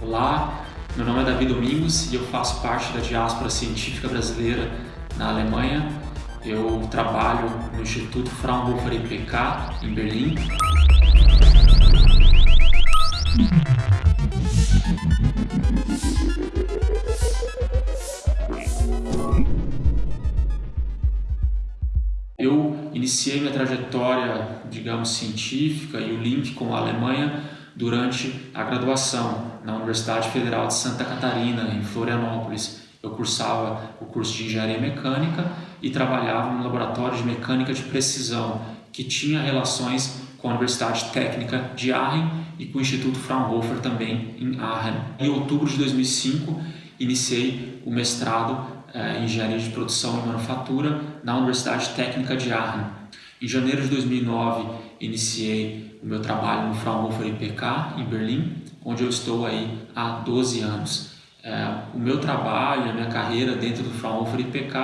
Olá, meu nome é Davi Domingos e eu faço parte da diáspora científica brasileira na Alemanha. Eu trabalho no Instituto Fraunhofer IPK em Berlim. Eu iniciei minha trajetória, digamos, científica e o link com a Alemanha durante a graduação na Universidade Federal de Santa Catarina, em Florianópolis. Eu cursava o curso de Engenharia Mecânica e trabalhava no laboratório de mecânica de precisão, que tinha relações com a Universidade Técnica de Aachen e com o Instituto Fraunhofer também em Aachen. Em outubro de 2005, iniciei o mestrado em Engenharia de Produção e Manufatura na Universidade Técnica de Aachen. Em janeiro de 2009, iniciei o meu trabalho no Fraunhofer IPK, em Berlim, onde eu estou aí há 12 anos. É, o meu trabalho, a minha carreira dentro do Fraunhofer IPK,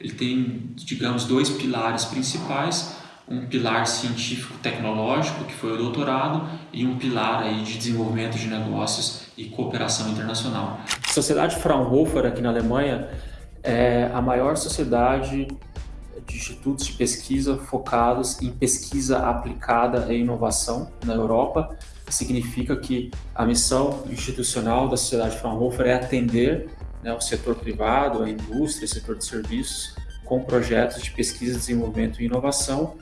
ele tem, digamos, dois pilares principais, um pilar científico-tecnológico, que foi o doutorado, e um pilar aí de desenvolvimento de negócios e cooperação internacional. A Sociedade Fraunhofer aqui na Alemanha é a maior sociedade de institutos de pesquisa focados em pesquisa aplicada e inovação na Europa. Significa que a missão institucional da Sociedade Fraunhofer é atender né, o setor privado, a indústria, o setor de serviços, com projetos de pesquisa, desenvolvimento e inovação.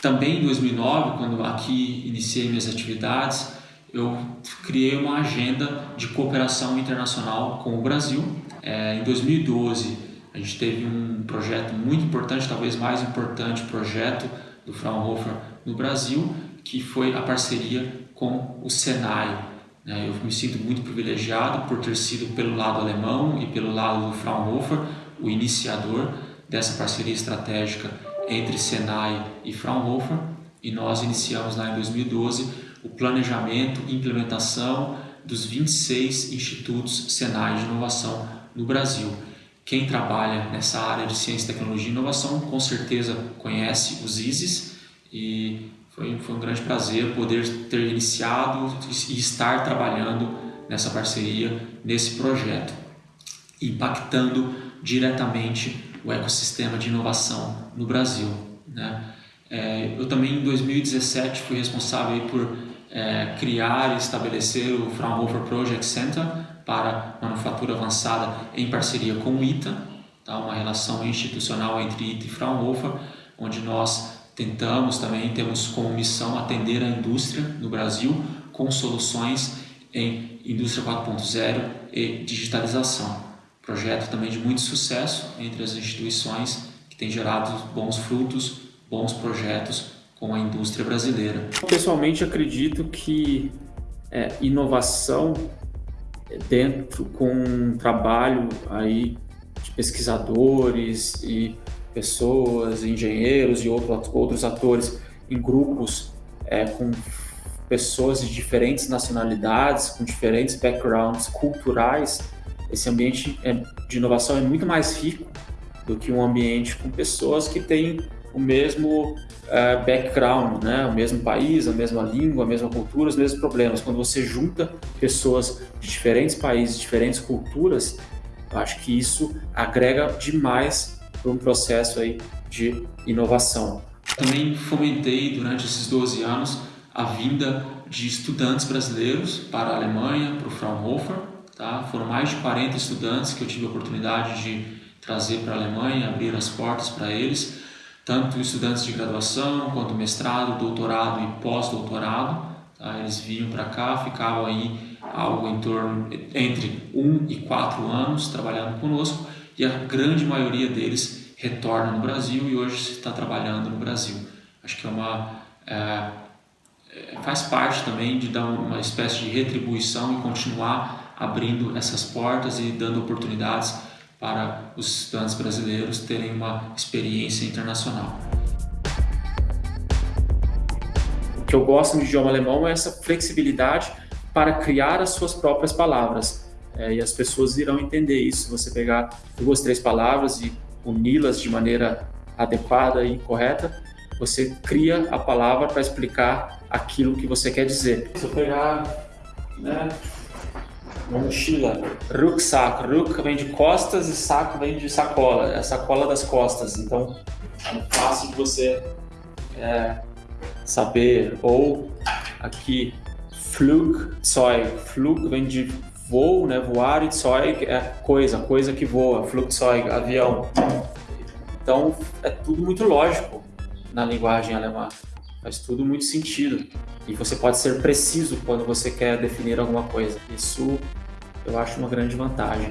Também em 2009, quando aqui iniciei minhas atividades, eu criei uma agenda de cooperação internacional com o Brasil. É, em 2012, a gente teve um projeto muito importante, talvez mais importante projeto do Fraunhofer no Brasil, que foi a parceria com o Senai. Né? Eu me sinto muito privilegiado por ter sido pelo lado alemão e pelo lado do Fraunhofer o iniciador dessa parceria estratégica entre Senai e Fraunhofer e nós iniciamos lá em 2012 o planejamento e implementação dos 26 institutos Senai de inovação no Brasil. Quem trabalha nessa área de ciência, tecnologia e inovação com certeza conhece os ISIS e foi, foi um grande prazer poder ter iniciado e estar trabalhando nessa parceria, nesse projeto, impactando diretamente o ecossistema de inovação no Brasil. Né? É, eu também em 2017 fui responsável por é, criar e estabelecer o Fraunhofer Project Center para manufatura avançada em parceria com o ITA, tá? uma relação institucional entre ITA e Fraunhofer, onde nós tentamos também, temos como missão atender a indústria no Brasil com soluções em indústria 4.0 e digitalização. Projeto também de muito sucesso entre as instituições que tem gerado bons frutos, bons projetos com a indústria brasileira. Pessoalmente acredito que é, inovação dentro com um trabalho aí de pesquisadores e pessoas, engenheiros e outro, outros atores em grupos é, com pessoas de diferentes nacionalidades, com diferentes backgrounds culturais, esse ambiente é, de inovação é muito mais rico do que um ambiente com pessoas que têm o mesmo uh, background, né? o mesmo país, a mesma língua, a mesma cultura, os mesmos problemas. Quando você junta pessoas de diferentes países, diferentes culturas, acho que isso agrega demais para um processo aí de inovação. Também fomentei durante esses 12 anos a vinda de estudantes brasileiros para a Alemanha, para o Fraunhofer. Tá? Foram mais de 40 estudantes que eu tive a oportunidade de trazer para a Alemanha, abrir as portas para eles tanto estudantes de graduação, quanto mestrado, doutorado e pós-doutorado. Tá? Eles vinham para cá, ficavam aí algo em torno entre um e quatro anos trabalhando conosco e a grande maioria deles retorna no Brasil e hoje está trabalhando no Brasil. Acho que é uma é, é, faz parte também de dar uma espécie de retribuição e continuar abrindo essas portas e dando oportunidades para os estudantes brasileiros terem uma experiência internacional. O que eu gosto no idioma alemão é essa flexibilidade para criar as suas próprias palavras. É, e as pessoas irão entender isso. Se você pegar duas, três palavras e uni-las de maneira adequada e correta, você cria a palavra para explicar aquilo que você quer dizer. Se eu pegar né, mochila. Rucksack. Ruck vem de costas e saco vem de sacola. É a sacola das costas. Então é fácil de você é, saber. Ou aqui, Flugzeug. Flug vem de voo, né? Voar e Zeug é coisa, coisa que voa. Flugzeug, avião. Então é tudo muito lógico na linguagem alemã. Faz tudo muito sentido. E você pode ser preciso quando você quer definir alguma coisa. Isso eu acho uma grande vantagem.